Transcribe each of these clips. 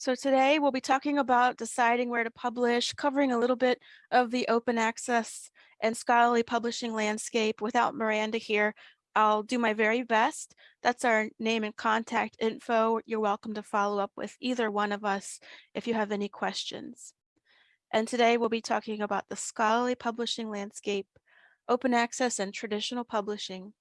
So today we'll be talking about deciding where to publish, covering a little bit of the open access and scholarly publishing landscape. Without Miranda here, I'll do my very best. That's our name and contact info. You're welcome to follow up with either one of us if you have any questions. And today we'll be talking about the scholarly publishing landscape, open access and traditional publishing,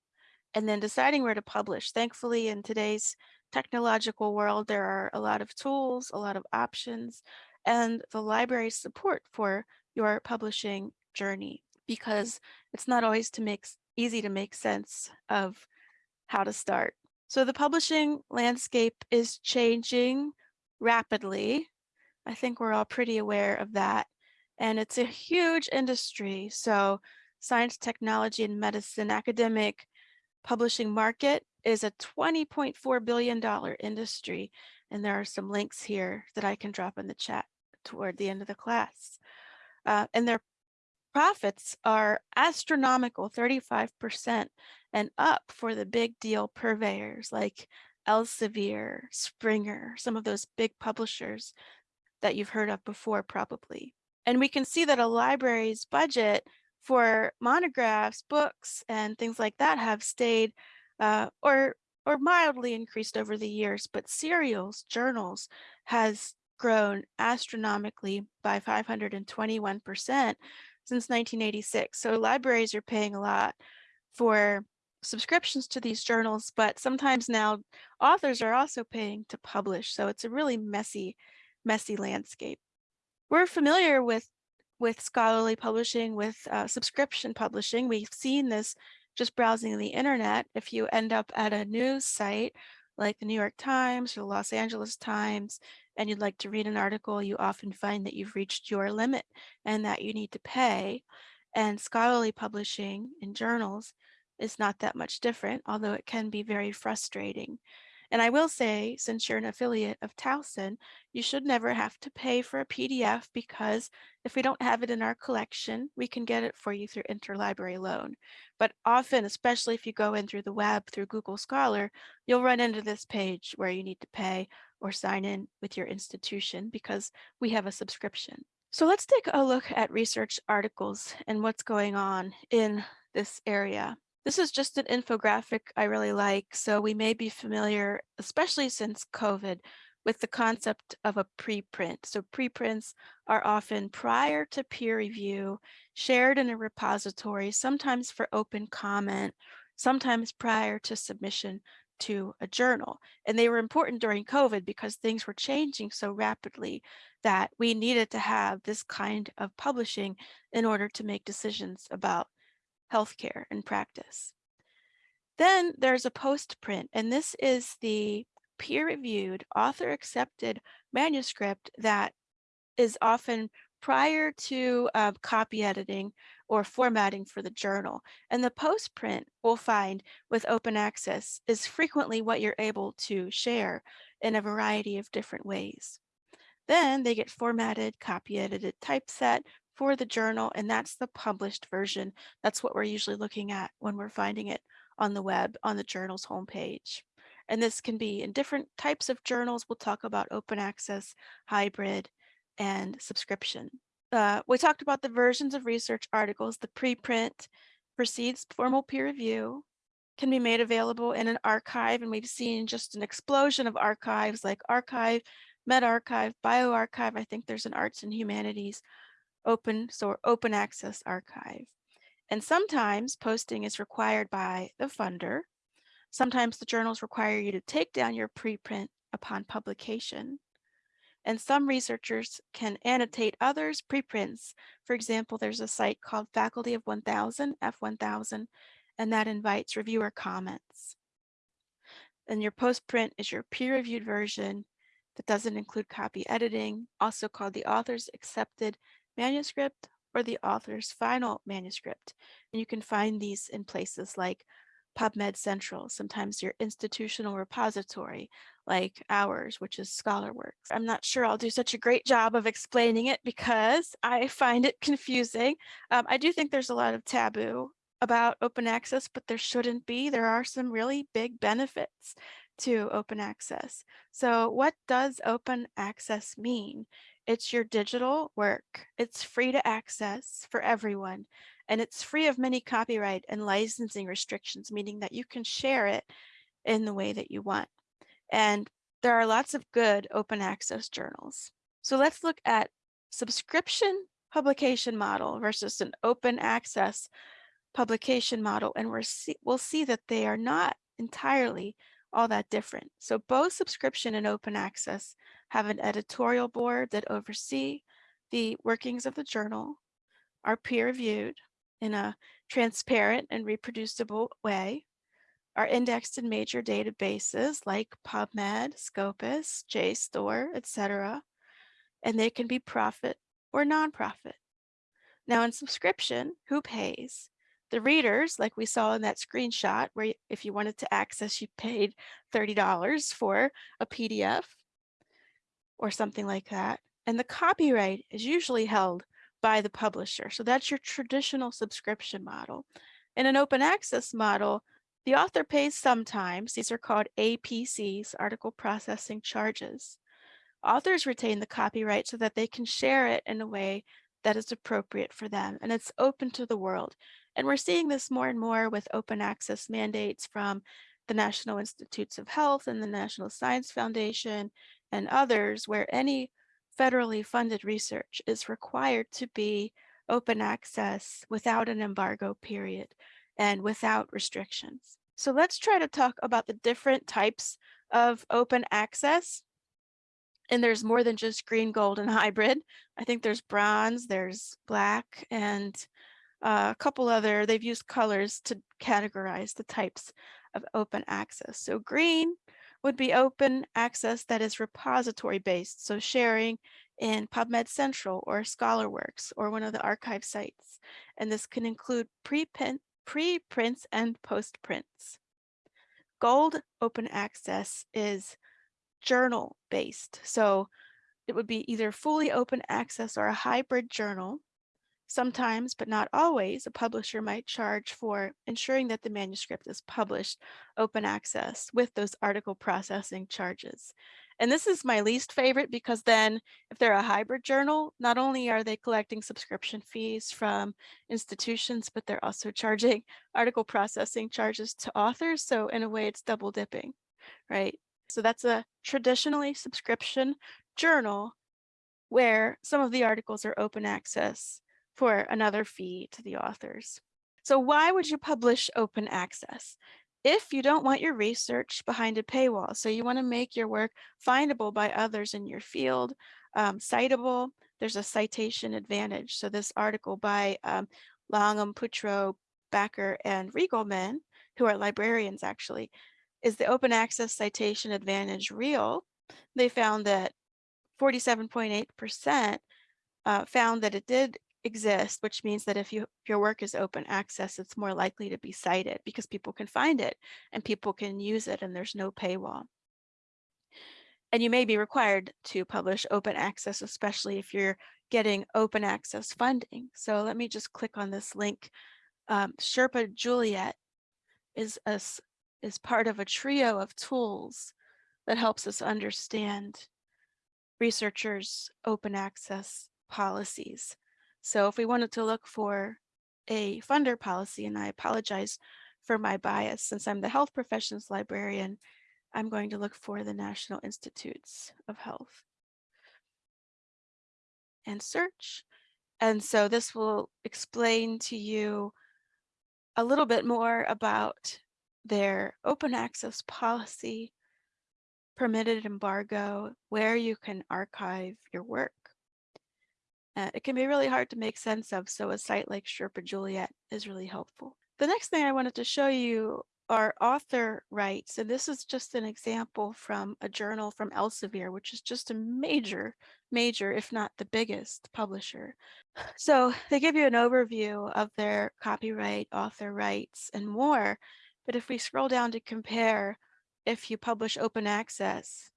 and then deciding where to publish. Thankfully, in today's technological world, there are a lot of tools, a lot of options, and the library's support for your publishing journey because it's not always to make easy to make sense of how to start. So the publishing landscape is changing rapidly. I think we're all pretty aware of that. And it's a huge industry. So science, technology, and medicine, academic publishing market is a $20.4 billion industry. And there are some links here that I can drop in the chat toward the end of the class. Uh, and their profits are astronomical, 35% and up for the big deal purveyors like Elsevier, Springer, some of those big publishers that you've heard of before probably. And we can see that a library's budget for monographs, books, and things like that have stayed uh, or or mildly increased over the years, but serials, journals has grown astronomically by 521% since 1986. So libraries are paying a lot for subscriptions to these journals, but sometimes now authors are also paying to publish. So it's a really messy, messy landscape. We're familiar with with scholarly publishing, with uh, subscription publishing. We've seen this just browsing the internet. If you end up at a news site like the New York Times or the Los Angeles Times, and you'd like to read an article, you often find that you've reached your limit and that you need to pay. And scholarly publishing in journals is not that much different, although it can be very frustrating. And I will say, since you're an affiliate of Towson, you should never have to pay for a PDF because if we don't have it in our collection, we can get it for you through interlibrary loan. But often, especially if you go in through the web, through Google Scholar, you'll run into this page where you need to pay or sign in with your institution because we have a subscription. So let's take a look at research articles and what's going on in this area. This is just an infographic I really like. So we may be familiar, especially since COVID, with the concept of a preprint. So preprints are often prior to peer review, shared in a repository, sometimes for open comment, sometimes prior to submission to a journal. And they were important during COVID because things were changing so rapidly that we needed to have this kind of publishing in order to make decisions about healthcare and practice. Then there's a postprint, and this is the peer-reviewed, author-accepted manuscript that is often prior to uh, copy editing or formatting for the journal. And the postprint we'll find with open access is frequently what you're able to share in a variety of different ways. Then they get formatted, copy edited, typeset, for the journal, and that's the published version. That's what we're usually looking at when we're finding it on the web on the journal's homepage. And this can be in different types of journals. We'll talk about open access, hybrid, and subscription. Uh, we talked about the versions of research articles. The preprint precedes formal peer review, can be made available in an arXiv, and we've seen just an explosion of archives like archive, medRxiv, bioRxiv. I think there's an arts and humanities open so open access archive. And sometimes posting is required by the funder. Sometimes the journals require you to take down your preprint upon publication. And some researchers can annotate others' preprints. For example, there's a site called Faculty of 1000, F1000, and that invites reviewer comments. And your postprint is your peer-reviewed version that doesn't include copy editing, also called the author's accepted manuscript or the author's final manuscript. And you can find these in places like PubMed Central, sometimes your institutional repository like ours, which is ScholarWorks. I'm not sure I'll do such a great job of explaining it because I find it confusing. Um, I do think there's a lot of taboo about open access, but there shouldn't be. There are some really big benefits to open access. So what does open access mean? It's your digital work. It's free to access for everyone, and it's free of many copyright and licensing restrictions, meaning that you can share it in the way that you want. And there are lots of good open access journals. So let's look at subscription publication model versus an open access publication model, and we're see, we'll see that they are not entirely all that different. So both subscription and open access have an editorial board that oversee the workings of the journal, are peer reviewed in a transparent and reproducible way, are indexed in major databases like PubMed, Scopus, JSTOR, etc., and they can be profit or nonprofit. Now in subscription, who pays? The readers, like we saw in that screenshot, where if you wanted to access, you paid $30 for a PDF or something like that. And the copyright is usually held by the publisher. So that's your traditional subscription model. In an open access model, the author pays sometimes. These are called APCs, article processing charges. Authors retain the copyright so that they can share it in a way that is appropriate for them and it's open to the world. And we're seeing this more and more with open access mandates from the National Institutes of Health and the National Science Foundation and others where any federally funded research is required to be open access without an embargo period and without restrictions. So let's try to talk about the different types of open access. And there's more than just green, gold, and hybrid. I think there's bronze, there's black, and uh, a couple other, they've used colors to categorize the types of open access. So green would be open access that is repository based, so sharing in PubMed Central or ScholarWorks or one of the archive sites. And this can include preprint, preprints and postprints. Gold open access is journal based. So it would be either fully open access or a hybrid journal Sometimes, but not always, a publisher might charge for ensuring that the manuscript is published open access with those article processing charges. And this is my least favorite because then if they're a hybrid journal, not only are they collecting subscription fees from institutions, but they're also charging article processing charges to authors. So in a way, it's double dipping, right? So that's a traditionally subscription journal where some of the articles are open access for another fee to the authors. So why would you publish open access? If you don't want your research behind a paywall, so you want to make your work findable by others in your field, um, citable, there's a citation advantage. So this article by um, Langham, Putrow, Bakker, and Riegelman, who are librarians actually, is the open access citation advantage real? They found that 47.8% uh, found that it did exist, which means that if you if your work is open access, it's more likely to be cited because people can find it and people can use it and there's no paywall. And you may be required to publish open access, especially if you're getting open access funding. So let me just click on this link. Um, Sherpa Juliet is, a, is part of a trio of tools that helps us understand researchers' open access policies. So if we wanted to look for a funder policy, and I apologize for my bias since I'm the health professions librarian, I'm going to look for the National Institutes of Health and search. And so this will explain to you a little bit more about their open access policy, permitted embargo, where you can archive your work, uh, it can be really hard to make sense of, so a site like Sherpa Juliet is really helpful. The next thing I wanted to show you are author rights, and this is just an example from a journal from Elsevier, which is just a major, major, if not the biggest publisher. So they give you an overview of their copyright, author rights, and more. But if we scroll down to compare if you publish open access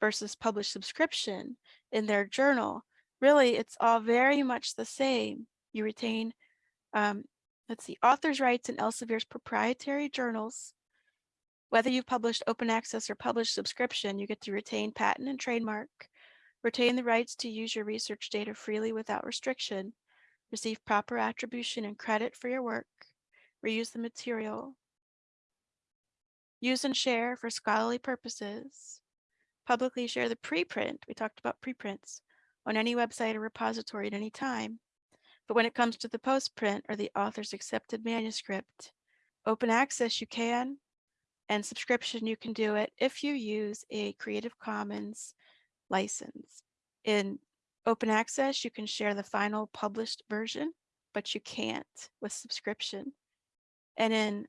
versus publish subscription in their journal, really it's all very much the same. You retain, um, let's see, author's rights in Elsevier's proprietary journals Whether you've published open access or published subscription, you get to retain patent and trademark, retain the rights to use your research data freely without restriction, receive proper attribution and credit for your work, reuse the material, use and share for scholarly purposes, publicly share the preprint, we talked about preprints, on any website or repository at any time. But when it comes to the postprint or the author's accepted manuscript, open access you can, and subscription you can do it if you use a Creative Commons license. In open access, you can share the final published version, but you can't with subscription. And in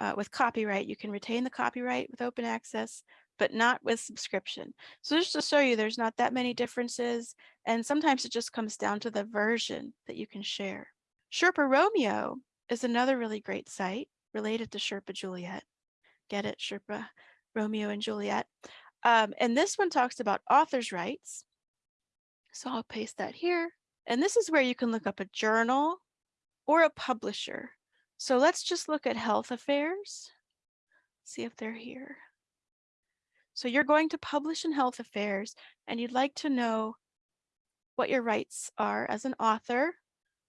uh, with copyright, you can retain the copyright with open access, but not with subscription. So just to show you, there's not that many differences. And sometimes it just comes down to the version that you can share. Sherpa Romeo is another really great site related to Sherpa Juliet. Get it, Sherpa Romeo and Juliet. Um, and this one talks about author's rights. So I'll paste that here. And this is where you can look up a journal or a publisher. So let's just look at health affairs, see if they're here. So you're going to publish in health affairs and you'd like to know what your rights are as an author.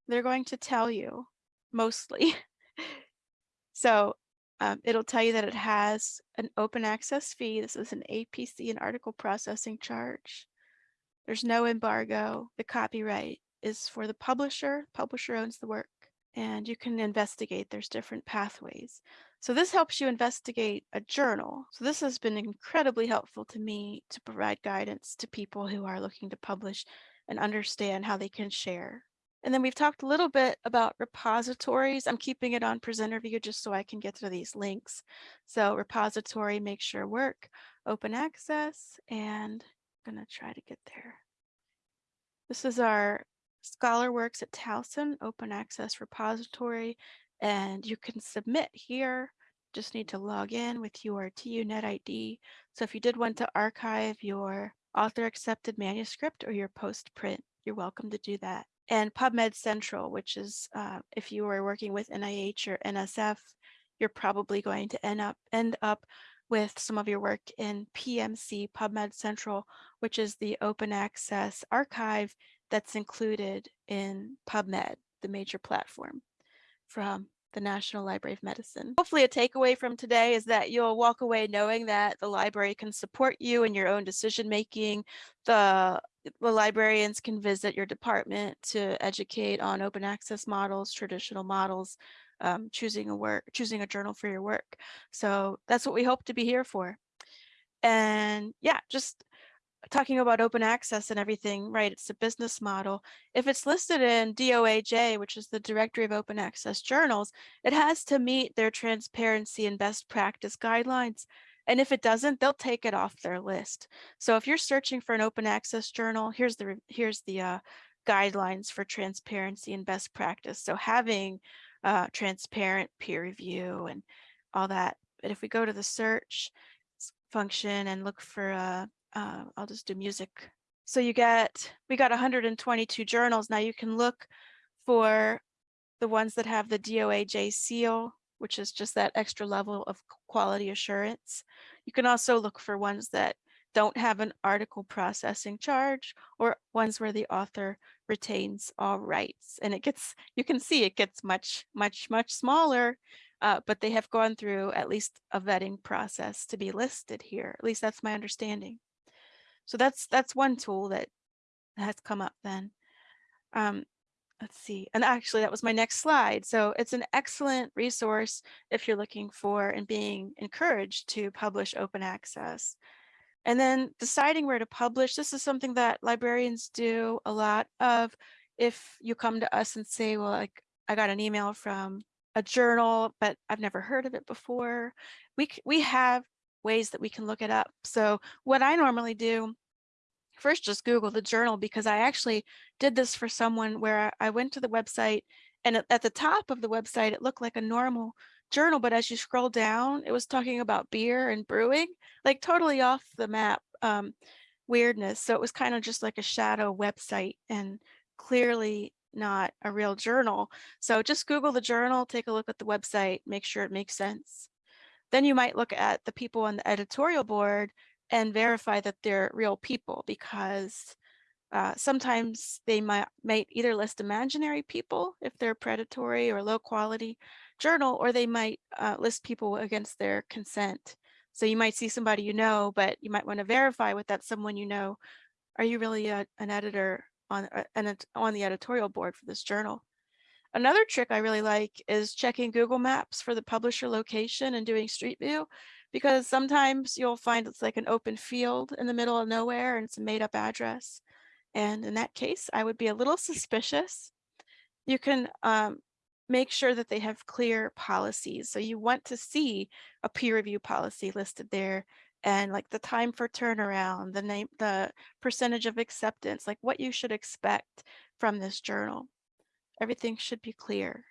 They're going to tell you mostly. so um, it'll tell you that it has an open access fee. This is an APC and article processing charge. There's no embargo. The copyright is for the publisher. Publisher owns the work and you can investigate. There's different pathways. So this helps you investigate a journal. So this has been incredibly helpful to me to provide guidance to people who are looking to publish and understand how they can share. And then we've talked a little bit about repositories. I'm keeping it on presenter view just so I can get to these links. So repository makes sure work open access and I'm gonna try to get there. This is our Scholar Works at Towson open access repository, and you can submit here. Just need to log in with your TUNet ID. So if you did want to archive your author accepted manuscript or your post print, you're welcome to do that. And PubMed Central, which is uh, if you are working with NIH or NSF, you're probably going to end up end up with some of your work in PMC PubMed Central, which is the open access archive that's included in PubMed, the major platform from the National Library of Medicine. Hopefully a takeaway from today is that you'll walk away knowing that the library can support you in your own decision making. The, the librarians can visit your department to educate on open access models, traditional models, um, choosing a work, choosing a journal for your work. So that's what we hope to be here for. And yeah, just talking about open access and everything, right, it's a business model. If it's listed in DOAJ, which is the Directory of Open Access Journals, it has to meet their transparency and best practice guidelines. And if it doesn't, they'll take it off their list. So if you're searching for an open access journal, here's the here's the uh, guidelines for transparency and best practice. So having uh, transparent peer review and all that. But if we go to the search function and look for uh, uh, I'll just do music. So you get, we got 122 journals. Now you can look for the ones that have the DOAJ seal, which is just that extra level of quality assurance. You can also look for ones that don't have an article processing charge or ones where the author retains all rights. And it gets, you can see it gets much, much, much smaller, uh, but they have gone through at least a vetting process to be listed here. At least that's my understanding. So that's that's one tool that has come up then. Um, let's see, and actually that was my next slide. So it's an excellent resource if you're looking for and being encouraged to publish open access. And then deciding where to publish, this is something that librarians do a lot of. If you come to us and say, well, like I got an email from a journal, but I've never heard of it before, we, we have ways that we can look it up. So what I normally do, first just Google the journal because I actually did this for someone where I went to the website and at the top of the website, it looked like a normal journal, but as you scroll down, it was talking about beer and brewing, like totally off the map um, weirdness. So it was kind of just like a shadow website and clearly not a real journal. So just Google the journal, take a look at the website, make sure it makes sense. Then you might look at the people on the editorial board and verify that they're real people because uh, sometimes they might, might either list imaginary people if they're predatory or low quality journal, or they might uh, list people against their consent. So you might see somebody you know, but you might want to verify with that someone you know. Are you really a, an editor on, uh, an, on the editorial board for this journal? Another trick I really like is checking Google Maps for the publisher location and doing Street View, because sometimes you'll find it's like an open field in the middle of nowhere and it's a made up address. And in that case, I would be a little suspicious. You can um, make sure that they have clear policies. So you want to see a peer review policy listed there and like the time for turnaround, the name, the percentage of acceptance, like what you should expect from this journal. Everything should be clear.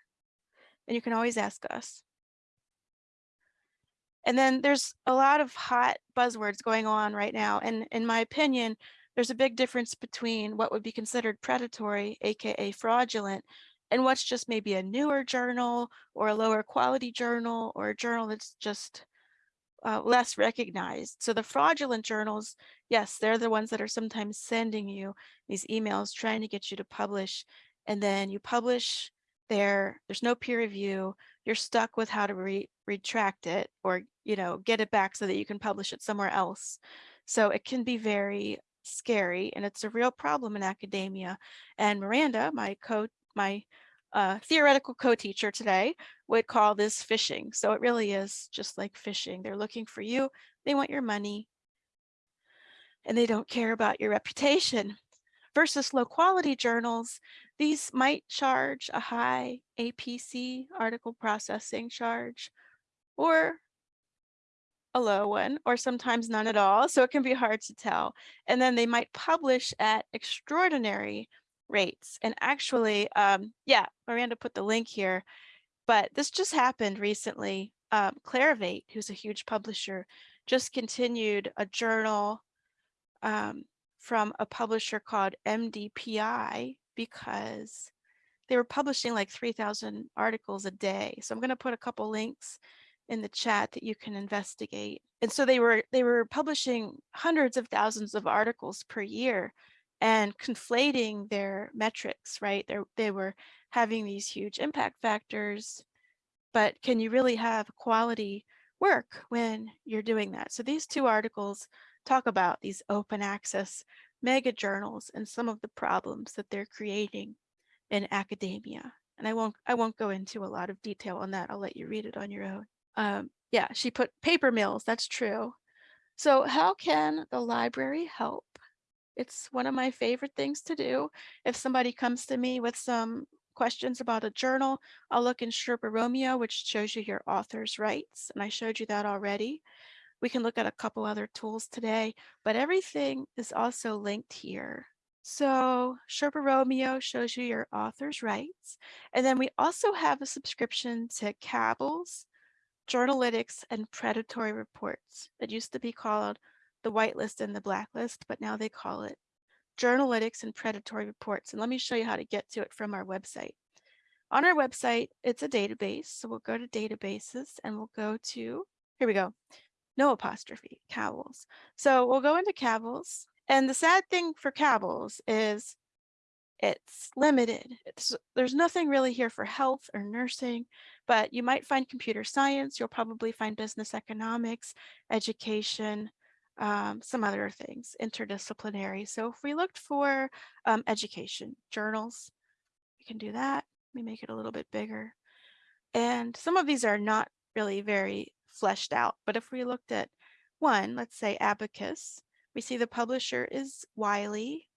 And you can always ask us. And then there's a lot of hot buzzwords going on right now. And in my opinion, there's a big difference between what would be considered predatory, AKA fraudulent, and what's just maybe a newer journal or a lower quality journal or a journal that's just uh, less recognized. So the fraudulent journals, yes, they're the ones that are sometimes sending you these emails trying to get you to publish. And then you publish there, there's no peer review, you're stuck with how to re retract it or, you know, get it back so that you can publish it somewhere else. So it can be very scary and it's a real problem in academia. And Miranda, my co my uh, theoretical co-teacher today would call this phishing. So it really is just like phishing. They're looking for you. They want your money and they don't care about your reputation. Versus low quality journals, these might charge a high APC article processing charge or a low one or sometimes none at all. So it can be hard to tell. And then they might publish at extraordinary rates. And actually, um, yeah, Miranda put the link here, but this just happened recently. Um, Clarivate, who's a huge publisher, just continued a journal um, from a publisher called MDPI because they were publishing like 3,000 articles a day. So I'm going to put a couple links in the chat that you can investigate. And so they were they were publishing hundreds of thousands of articles per year and conflating their metrics, right? They they were having these huge impact factors, but can you really have quality work when you're doing that? So these two articles talk about these open access mega journals and some of the problems that they're creating in academia. And I won't I won't go into a lot of detail on that. I'll let you read it on your own. Um, yeah, she put paper mills, that's true. So how can the library help? It's one of my favorite things to do. If somebody comes to me with some questions about a journal, I'll look in Sherpa Romeo, which shows you your author's rights. And I showed you that already. We can look at a couple other tools today, but everything is also linked here. So Sherpa Romeo shows you your author's rights. And then we also have a subscription to Cabell's Journalytics and predatory reports. It used to be called the whitelist and the blacklist, but now they call it Journalytics and predatory reports. And let me show you how to get to it from our website. On our website, it's a database. So we'll go to databases and we'll go to, here we go, no apostrophe, Cabell's. So we'll go into Cabell's. And the sad thing for Cabell's is it's limited. It's, there's nothing really here for health or nursing, but you might find computer science. You'll probably find business economics, education, um, some other things, interdisciplinary. So if we looked for um, education journals, we can do that. Me make it a little bit bigger. And some of these are not really very fleshed out, but if we looked at one, let's say Abacus, we see the publisher is Wiley,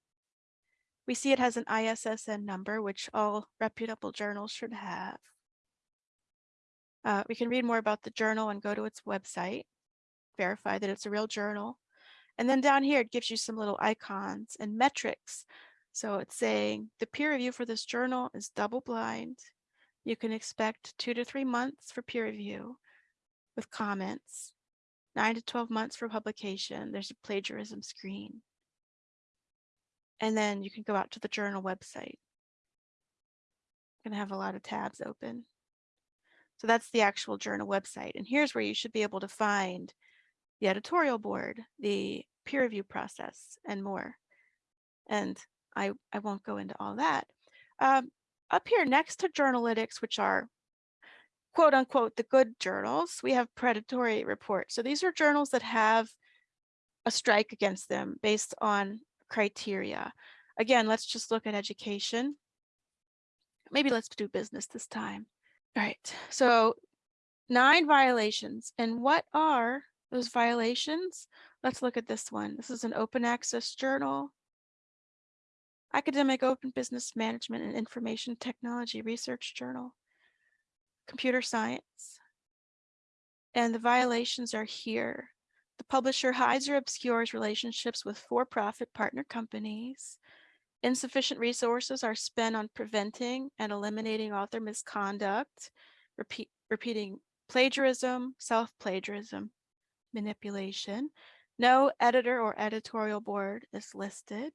we see it has an ISSN number, which all reputable journals should have. Uh, we can read more about the journal and go to its website, verify that it's a real journal. And then down here, it gives you some little icons and metrics. So it's saying the peer review for this journal is double blind. You can expect two to three months for peer review with comments, nine to 12 months for publication. There's a plagiarism screen. And then you can go out to the journal website. Gonna have a lot of tabs open. So that's the actual journal website. And here's where you should be able to find the editorial board, the peer review process, and more. And I, I won't go into all that. Um, up here next to Journalytics, which are quote unquote the good journals, we have predatory reports. So these are journals that have a strike against them based on criteria. Again, let's just look at education. Maybe let's do business this time. All right, so nine violations. And what are those violations? Let's look at this one. This is an open access journal. Academic Open Business Management and Information Technology Research Journal. Computer Science. And the violations are here. The publisher hides or obscures relationships with for-profit partner companies. Insufficient resources are spent on preventing and eliminating author misconduct, repeat, repeating plagiarism, self-plagiarism, manipulation. No editor or editorial board is listed.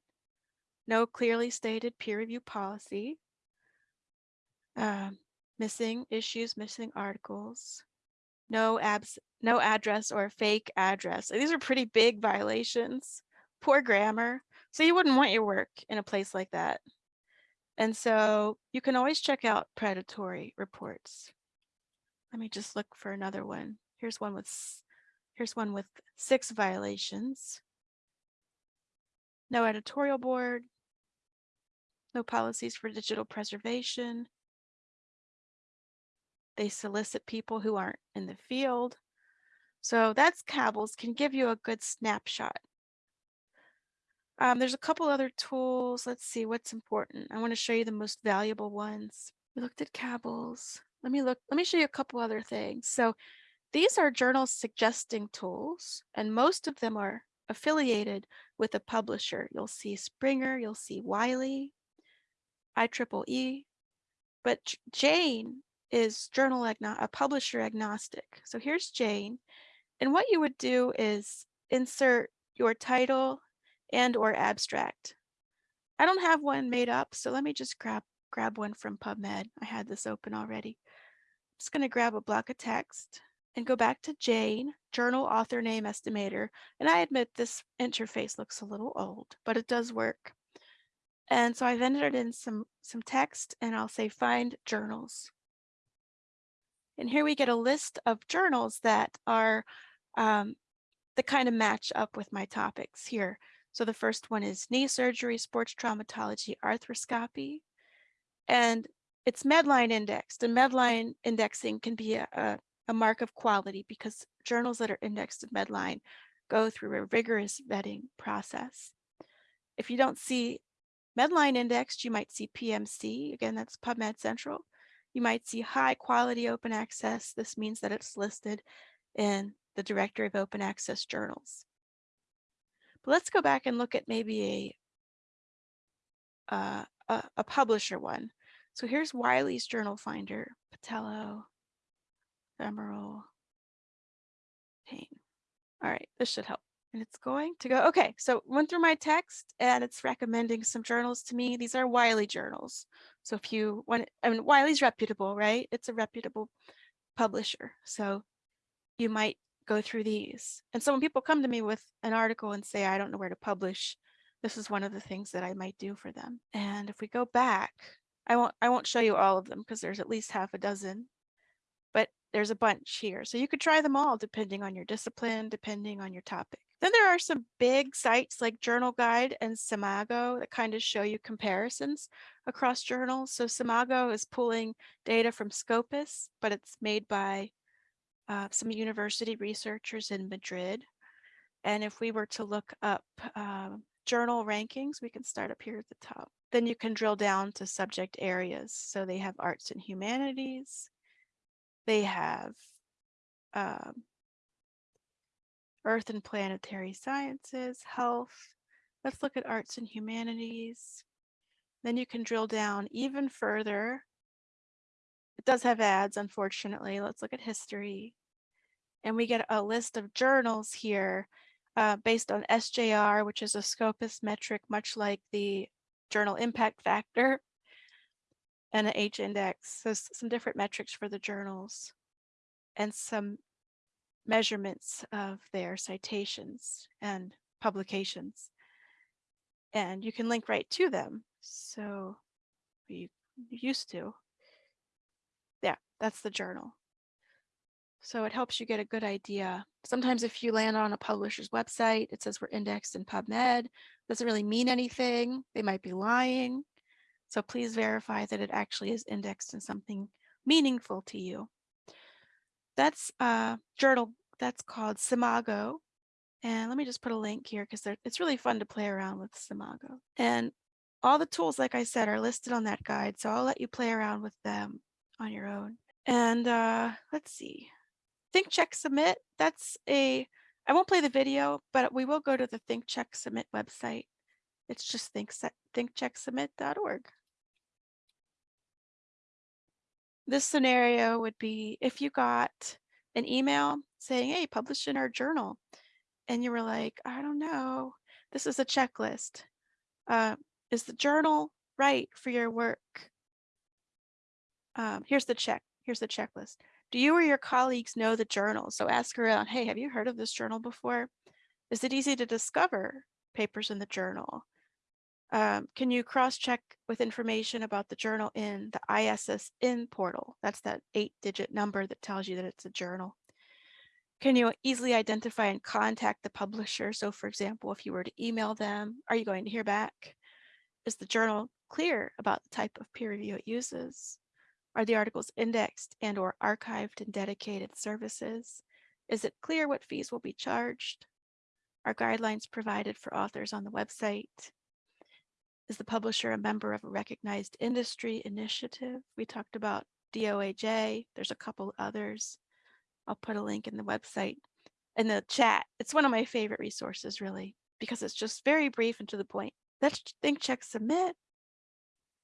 No clearly stated peer review policy. Um, missing issues, missing articles. No abs, no address or fake address. These are pretty big violations. Poor grammar, so you wouldn't want your work in a place like that. And so you can always check out predatory reports. Let me just look for another one. Here's one with here's one with six violations. No editorial board, no policies for digital preservation. They solicit people who aren't in the field. So that's Cabell's can give you a good snapshot um, there's a couple other tools. Let's see what's important. I want to show you the most valuable ones. We looked at Cabell's. Let me look. Let me show you a couple other things. So these are journal suggesting tools, and most of them are affiliated with a publisher. You'll see Springer, you'll see Wiley, IEEE, but Jane is journal a publisher agnostic. So here's Jane. And what you would do is insert your title and or abstract. I don't have one made up, so let me just grab, grab one from PubMed. I had this open already. I'm just gonna grab a block of text and go back to Jane, journal author name estimator. And I admit this interface looks a little old, but it does work. And so I've entered in some, some text and I'll say find journals. And here we get a list of journals that are um, the kind of match up with my topics here. So the first one is knee surgery, sports traumatology, arthroscopy, and it's Medline indexed. And Medline indexing can be a, a, a mark of quality because journals that are indexed in Medline go through a rigorous vetting process. If you don't see Medline indexed, you might see PMC, again, that's PubMed Central. You might see high quality open access. This means that it's listed in the directory of open access journals. But let's go back and look at maybe a, uh, a, a publisher one. So here's Wiley's Journal Finder, Patello, Emerald, Payne. All right, this should help. And it's going to go, okay, so went through my text and it's recommending some journals to me. These are Wiley journals. So if you want, I mean, Wiley's reputable, right? It's a reputable publisher. So you might go through these. And so when people come to me with an article and say, I don't know where to publish, this is one of the things that I might do for them. And if we go back, I won't, I won't show you all of them because there's at least half a dozen, but there's a bunch here. So you could try them all depending on your discipline, depending on your topic. Then there are some big sites like Journal Guide and SCImago that kind of show you comparisons across journals. So SCImago is pulling data from Scopus, but it's made by uh, some university researchers in Madrid. And if we were to look up uh, journal rankings, we can start up here at the top. Then you can drill down to subject areas. So they have arts and humanities. They have um, earth and planetary sciences, health. Let's look at arts and humanities. Then you can drill down even further. It does have ads, unfortunately. Let's look at history, and we get a list of journals here uh, based on SJR, which is a Scopus metric, much like the journal impact factor. and an H index. So some different metrics for the journals and some measurements of their citations and publications. And you can link right to them. So you used to. Yeah, that's the journal. So it helps you get a good idea. Sometimes if you land on a publisher's website, it says we're indexed in PubMed. Doesn't really mean anything. They might be lying. So please verify that it actually is indexed in something meaningful to you. That's a journal that's called SCImago. And let me just put a link here because it's really fun to play around with SCImago. And all the tools, like I said, are listed on that guide. So I'll let you play around with them on your own. And uh, let's see. Think Check Submit, that's a, I won't play the video, but we will go to the Think Check Submit website. It's just think, thinkchecksubmit.org. This scenario would be if you got an email saying, hey, publish in our journal. And you were like, I don't know, this is a checklist. Uh, is the journal right for your work? Um, here's the check, here's the checklist. Do you or your colleagues know the journal? So ask around, hey, have you heard of this journal before? Is it easy to discover papers in the journal? Um, can you cross-check with information about the journal in the ISSN portal? That's that eight-digit number that tells you that it's a journal. Can you easily identify and contact the publisher? So for example, if you were to email them, are you going to hear back? Is the journal clear about the type of peer review it uses? Are the articles indexed and or archived in dedicated services? Is it clear what fees will be charged? Are guidelines provided for authors on the website? Is the publisher a member of a recognized industry initiative? We talked about DOAJ. There's a couple others. I'll put a link in the website in the chat. It's one of my favorite resources, really, because it's just very brief and to the point. Let's think, check, submit.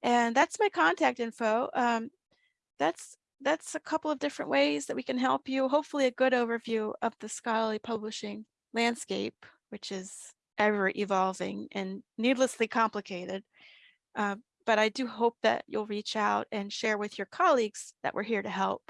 And that's my contact info. Um, that's that's a couple of different ways that we can help you. Hopefully a good overview of the scholarly publishing landscape, which is ever evolving and needlessly complicated. Uh, but I do hope that you'll reach out and share with your colleagues that we're here to help.